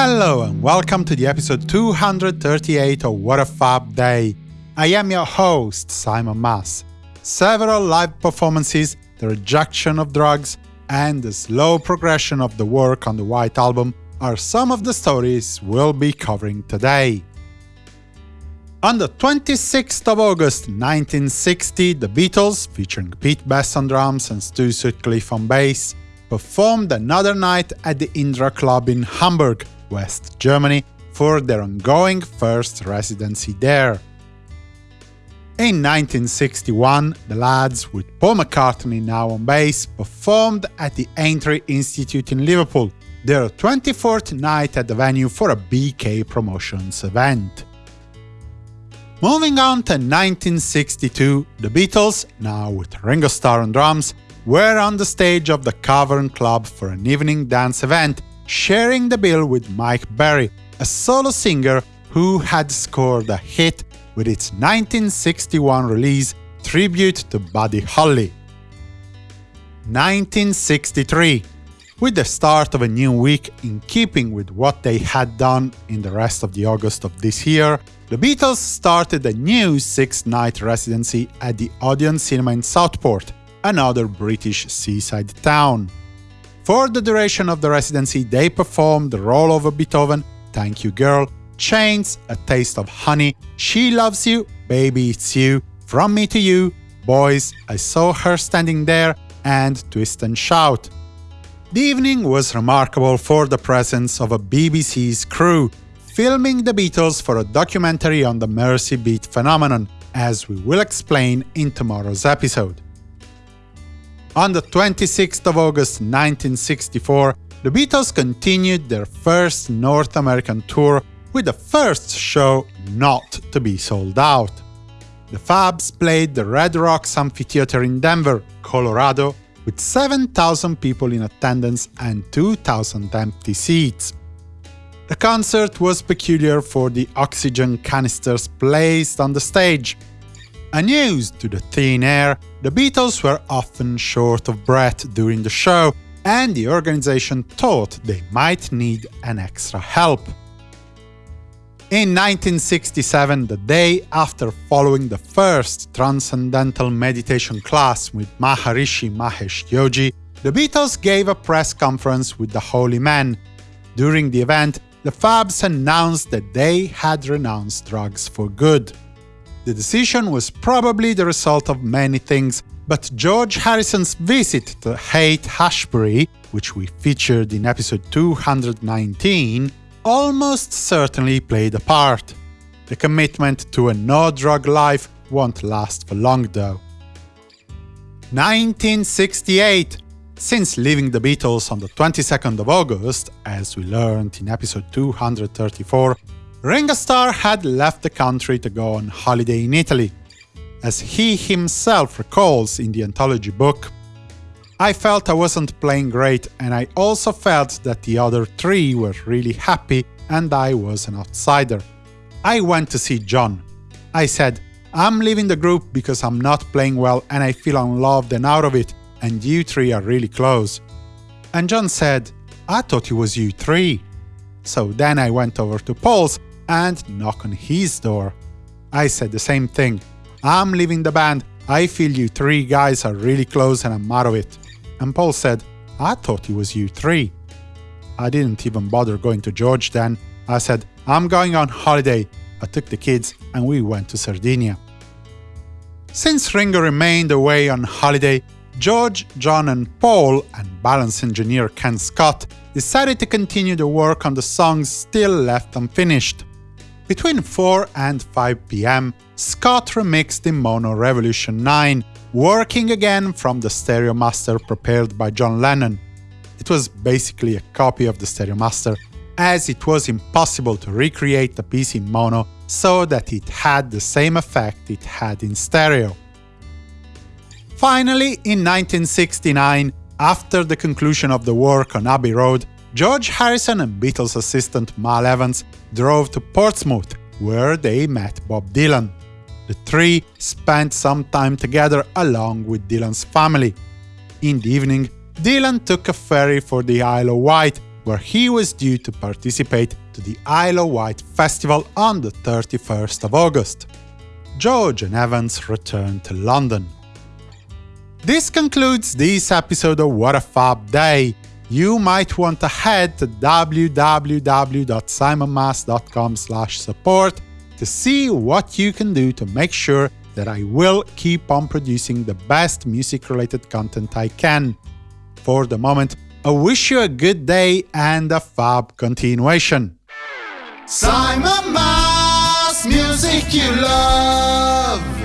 Hello and welcome to the episode 238 of What a Fab Day. I am your host, Simon Mas. Several live performances, the rejection of drugs, and the slow progression of the work on the White Album are some of the stories we'll be covering today. On the 26th of August 1960, the Beatles, featuring Pete Best on drums and Stu Sutcliffe on bass, performed another night at the Indra Club in Hamburg, West Germany, for their ongoing first residency there. In 1961, the lads, with Paul McCartney now on bass, performed at the Aintree Institute in Liverpool, their 24th night at the venue for a BK Promotions event. Moving on to 1962, the Beatles, now with Ringo Starr on drums, were on the stage of the Cavern Club for an evening dance event, sharing the bill with Mike Berry, a solo singer who had scored a hit with its 1961 release Tribute to Buddy Holly. 1963 with the start of a new week in keeping with what they had done in the rest of the August of this year, the Beatles started a new six-night residency at the Odeon Cinema in Southport, another British seaside town. For the duration of the residency, they performed the Roll Over Beethoven, Thank You Girl, Chains, A Taste of Honey, She Loves You, Baby It's You, From Me to You, Boys, I Saw Her Standing There, and Twist and Shout. The evening was remarkable for the presence of a BBC's crew, filming the Beatles for a documentary on the Mersey Beat phenomenon, as we will explain in tomorrow's episode. On the 26th of August 1964, the Beatles continued their first North American tour with the first show not to be sold out. The Fabs played the Red Rocks Amphitheater in Denver, Colorado, with 7,000 people in attendance and 2,000 empty seats. The concert was peculiar for the oxygen canisters placed on the stage. Unused to the thin air, the Beatles were often short of breath during the show, and the organization thought they might need an extra help. In 1967, the day after following the first Transcendental Meditation class with Maharishi Mahesh Yogi, the Beatles gave a press conference with the Holy Man. During the event, the Fabs announced that they had renounced drugs for good. The decision was probably the result of many things, but George Harrison's visit to Haight-Ashbury, which we featured in episode 219, almost certainly played a part. The commitment to a no-drug life won't last for long though. 1968 Since leaving the Beatles on the 22nd of August, as we learned in episode 234, Ringo Starr had left the country to go on holiday in Italy. As he himself recalls in the anthology book, I felt I wasn't playing great and I also felt that the other three were really happy and I was an outsider. I went to see John. I said, I'm leaving the group because I'm not playing well and I feel unloved and out of it, and you three are really close. And John said, I thought it was you three. So then I went over to Paul's and knock on his door. I said the same thing. I'm leaving the band, I feel you three guys are really close and I'm out of it. And Paul said, I thought it was you three. I didn't even bother going to George then. I said, I'm going on holiday. I took the kids and we went to Sardinia. Since Ringo remained away on holiday, George, John and Paul and balance engineer Ken Scott decided to continue the work on the songs still left unfinished. Between 4 and 5 pm, Scott remixed the Mono Revolution 9, working again from the Stereo Master prepared by John Lennon. It was basically a copy of the Stereo Master, as it was impossible to recreate the piece in mono so that it had the same effect it had in stereo. Finally, in 1969, after the conclusion of the work on Abbey Road, George Harrison and Beatles assistant Mal Evans drove to Portsmouth, where they met Bob Dylan. The three spent some time together along with Dylan's family. In the evening, Dylan took a ferry for the Isle of Wight, where he was due to participate to the Isle of Wight festival on the 31st of August. George and Evans returned to London. This concludes this episode of What a Fab Day. You might want to head to www.simonmas.com support to see what you can do to make sure that I will keep on producing the best music-related content I can. For the moment, I wish you a good day and a fab continuation. Simon Mas, music you love.